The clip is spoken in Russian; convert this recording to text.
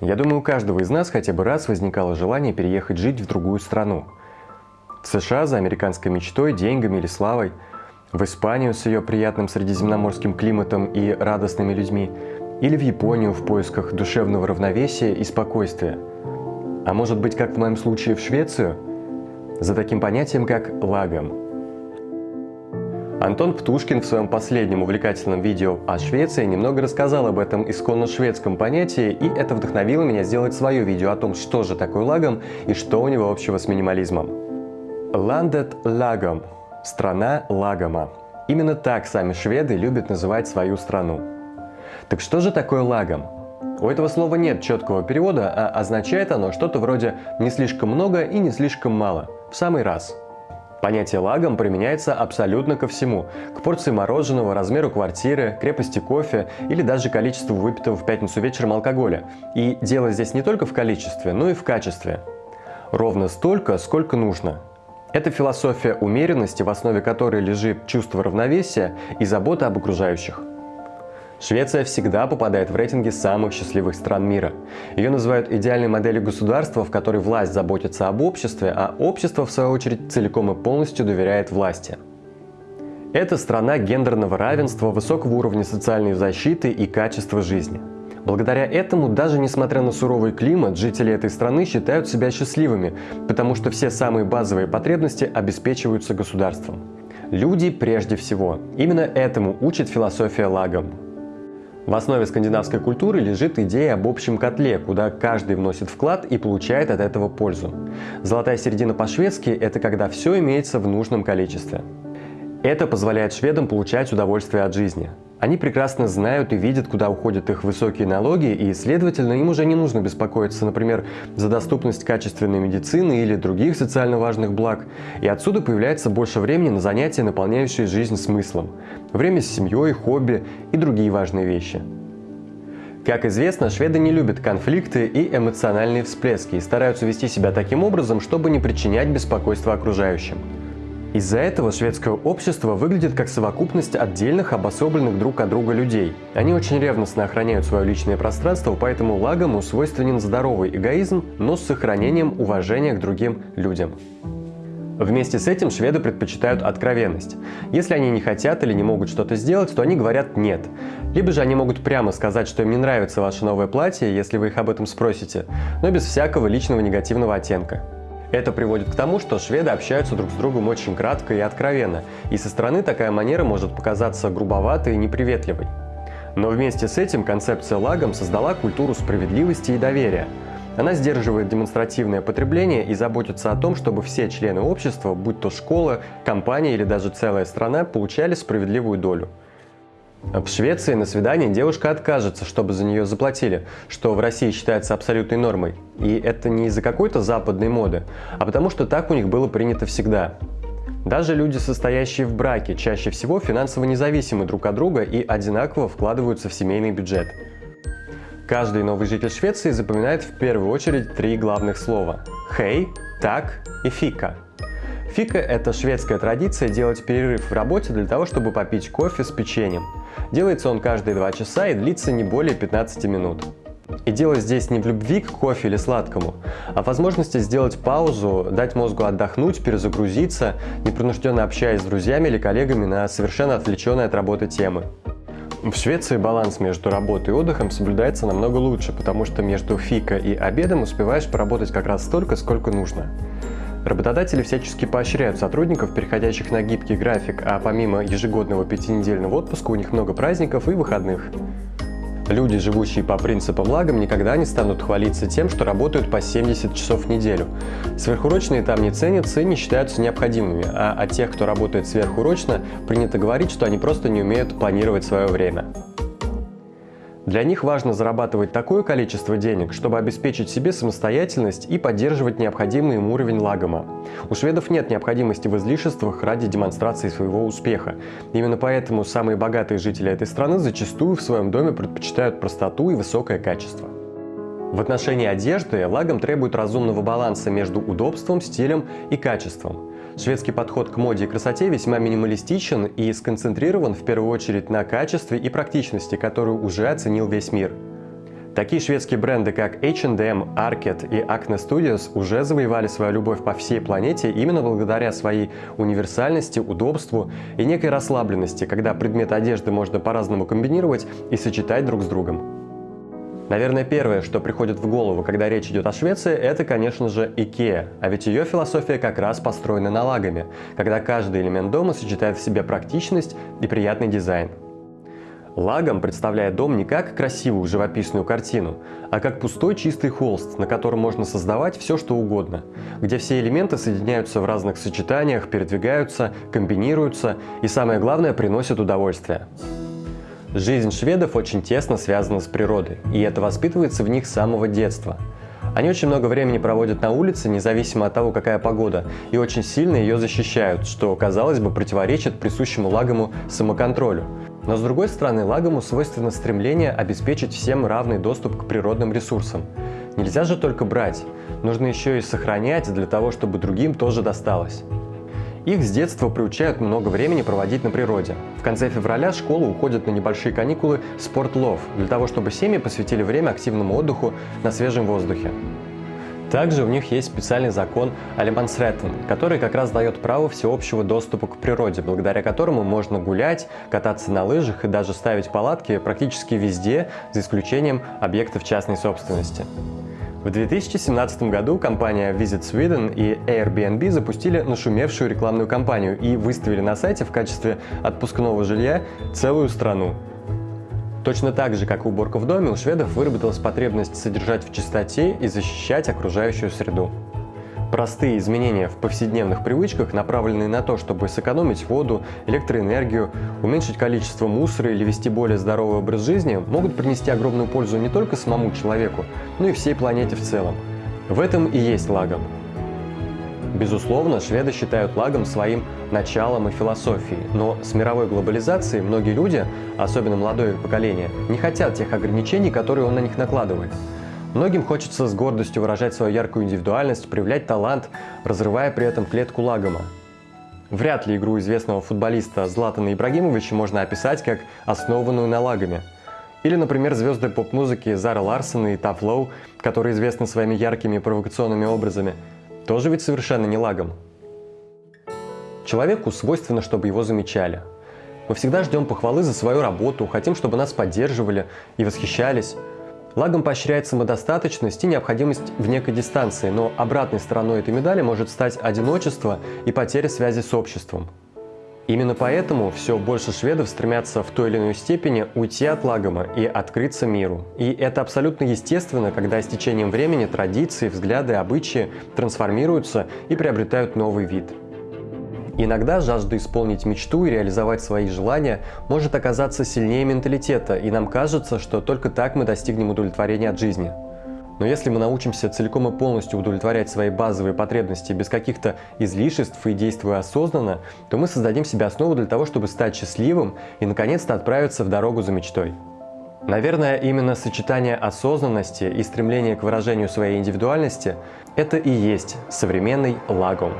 Я думаю, у каждого из нас хотя бы раз возникало желание переехать жить в другую страну. В США за американской мечтой, деньгами или славой, в Испанию с ее приятным средиземноморским климатом и радостными людьми, или в Японию в поисках душевного равновесия и спокойствия. А может быть, как в моем случае, в Швецию? За таким понятием, как лагом – Антон Птушкин в своем последнем увлекательном видео о Швеции немного рассказал об этом исконно шведском понятии, и это вдохновило меня сделать свое видео о том, что же такое лагом и что у него общего с минимализмом. Landet лагом – страна лагома. Именно так сами шведы любят называть свою страну. Так что же такое лагом? У этого слова нет четкого перевода, а означает оно что-то вроде «не слишком много и не слишком мало», в самый раз – Понятие лагом применяется абсолютно ко всему. К порции мороженого, размеру квартиры, крепости кофе или даже количеству выпитого в пятницу вечером алкоголя. И дело здесь не только в количестве, но и в качестве. Ровно столько, сколько нужно. Это философия умеренности, в основе которой лежит чувство равновесия и забота об окружающих. Швеция всегда попадает в рейтинги самых счастливых стран мира. Ее называют идеальной моделью государства, в которой власть заботится об обществе, а общество, в свою очередь, целиком и полностью доверяет власти. Это страна гендерного равенства, высокого уровня социальной защиты и качества жизни. Благодаря этому, даже несмотря на суровый климат, жители этой страны считают себя счастливыми, потому что все самые базовые потребности обеспечиваются государством. Люди прежде всего. Именно этому учит философия Лагом. В основе скандинавской культуры лежит идея об общем котле, куда каждый вносит вклад и получает от этого пользу. Золотая середина по-шведски – это когда все имеется в нужном количестве. Это позволяет шведам получать удовольствие от жизни. Они прекрасно знают и видят, куда уходят их высокие налоги, и, следовательно, им уже не нужно беспокоиться, например, за доступность качественной медицины или других социально важных благ. И отсюда появляется больше времени на занятия, наполняющие жизнь смыслом. Время с семьей, хобби и другие важные вещи. Как известно, шведы не любят конфликты и эмоциональные всплески и стараются вести себя таким образом, чтобы не причинять беспокойства окружающим. Из-за этого шведское общество выглядит как совокупность отдельных, обособленных друг от друга людей. Они очень ревностно охраняют свое личное пространство, поэтому лагому свойственен здоровый эгоизм, но с сохранением уважения к другим людям. Вместе с этим шведы предпочитают откровенность. Если они не хотят или не могут что-то сделать, то они говорят «нет». Либо же они могут прямо сказать, что им не нравится ваше новое платье, если вы их об этом спросите, но без всякого личного негативного оттенка. Это приводит к тому, что шведы общаются друг с другом очень кратко и откровенно, и со стороны такая манера может показаться грубоватой и неприветливой. Но вместе с этим концепция лагом создала культуру справедливости и доверия. Она сдерживает демонстративное потребление и заботится о том, чтобы все члены общества, будь то школа, компания или даже целая страна, получали справедливую долю. В Швеции на свидание девушка откажется, чтобы за нее заплатили, что в России считается абсолютной нормой. И это не из-за какой-то западной моды, а потому что так у них было принято всегда. Даже люди, состоящие в браке, чаще всего финансово независимы друг от друга и одинаково вкладываются в семейный бюджет. Каждый новый житель Швеции запоминает в первую очередь три главных слова – «хей», «так» и «фика». Фика – это шведская традиция делать перерыв в работе для того, чтобы попить кофе с печеньем. Делается он каждые 2 часа и длится не более 15 минут. И дело здесь не в любви к кофе или сладкому, а в возможности сделать паузу, дать мозгу отдохнуть, перезагрузиться, непринужденно общаясь с друзьями или коллегами на совершенно отвлеченные от работы темы. В Швеции баланс между работой и отдыхом соблюдается намного лучше, потому что между фика и обедом успеваешь поработать как раз столько, сколько нужно. Работодатели всячески поощряют сотрудников, переходящих на гибкий график, а помимо ежегодного пятинедельного отпуска у них много праздников и выходных. Люди, живущие по принципам лагом, никогда не станут хвалиться тем, что работают по 70 часов в неделю. Сверхурочные там не ценятся и не считаются необходимыми, а о тех, кто работает сверхурочно, принято говорить, что они просто не умеют планировать свое время. Для них важно зарабатывать такое количество денег, чтобы обеспечить себе самостоятельность и поддерживать необходимый им уровень лагома. У шведов нет необходимости в излишествах ради демонстрации своего успеха. Именно поэтому самые богатые жители этой страны зачастую в своем доме предпочитают простоту и высокое качество. В отношении одежды лагом требует разумного баланса между удобством, стилем и качеством. Шведский подход к моде и красоте весьма минималистичен и сконцентрирован в первую очередь на качестве и практичности, которую уже оценил весь мир. Такие шведские бренды, как H&M, Arket и Acne Studios уже завоевали свою любовь по всей планете именно благодаря своей универсальности, удобству и некой расслабленности, когда предметы одежды можно по-разному комбинировать и сочетать друг с другом. Наверное, первое, что приходит в голову, когда речь идет о Швеции, это, конечно же, IKEA. А ведь ее философия как раз построена налогами, когда каждый элемент дома сочетает в себе практичность и приятный дизайн. Лагом представляет дом не как красивую живописную картину, а как пустой чистый холст, на котором можно создавать все что угодно, где все элементы соединяются в разных сочетаниях, передвигаются, комбинируются и самое главное приносят удовольствие. Жизнь шведов очень тесно связана с природой, и это воспитывается в них с самого детства. Они очень много времени проводят на улице, независимо от того, какая погода, и очень сильно ее защищают, что, казалось бы, противоречит присущему лагому самоконтролю. Но с другой стороны, лагому свойственно стремление обеспечить всем равный доступ к природным ресурсам. Нельзя же только брать, нужно еще и сохранять для того, чтобы другим тоже досталось. Их с детства приучают много времени проводить на природе. В конце февраля школа уходит на небольшие каникулы «Спортлов» для того, чтобы семьи посвятили время активному отдыху на свежем воздухе. Также у них есть специальный закон Алимансреттен, который как раз дает право всеобщего доступа к природе, благодаря которому можно гулять, кататься на лыжах и даже ставить палатки практически везде, за исключением объектов частной собственности. В 2017 году компания Visit Sweden и Airbnb запустили нашумевшую рекламную кампанию и выставили на сайте в качестве отпускного жилья целую страну. Точно так же, как и уборка в доме, у шведов выработалась потребность содержать в чистоте и защищать окружающую среду. Простые изменения в повседневных привычках, направленные на то, чтобы сэкономить воду, электроэнергию, уменьшить количество мусора или вести более здоровый образ жизни, могут принести огромную пользу не только самому человеку, но и всей планете в целом. В этом и есть лагом. Безусловно, шведы считают лагом своим началом и философией, но с мировой глобализацией многие люди, особенно молодое поколение, не хотят тех ограничений, которые он на них накладывает. Многим хочется с гордостью выражать свою яркую индивидуальность, проявлять талант, разрывая при этом клетку лагома. Вряд ли игру известного футболиста Златана Ибрагимовича можно описать как основанную на лагами. Или, например, звезды поп-музыки Зара Ларсон и Таф Лоу, которые известны своими яркими провокационными образами, тоже ведь совершенно не лагом. Человеку свойственно, чтобы его замечали. Мы всегда ждем похвалы за свою работу, хотим, чтобы нас поддерживали и восхищались. Лагом поощряет самодостаточность и необходимость в некой дистанции, но обратной стороной этой медали может стать одиночество и потеря связи с обществом. Именно поэтому все больше шведов стремятся в той или иной степени уйти от лагома и открыться миру. И это абсолютно естественно, когда с течением времени традиции, взгляды, обычаи трансформируются и приобретают новый вид – Иногда жажда исполнить мечту и реализовать свои желания может оказаться сильнее менталитета, и нам кажется, что только так мы достигнем удовлетворения от жизни. Но если мы научимся целиком и полностью удовлетворять свои базовые потребности без каких-то излишеств и действуя осознанно, то мы создадим себе основу для того, чтобы стать счастливым и наконец-то отправиться в дорогу за мечтой. Наверное, именно сочетание осознанности и стремления к выражению своей индивидуальности – это и есть современный лагом.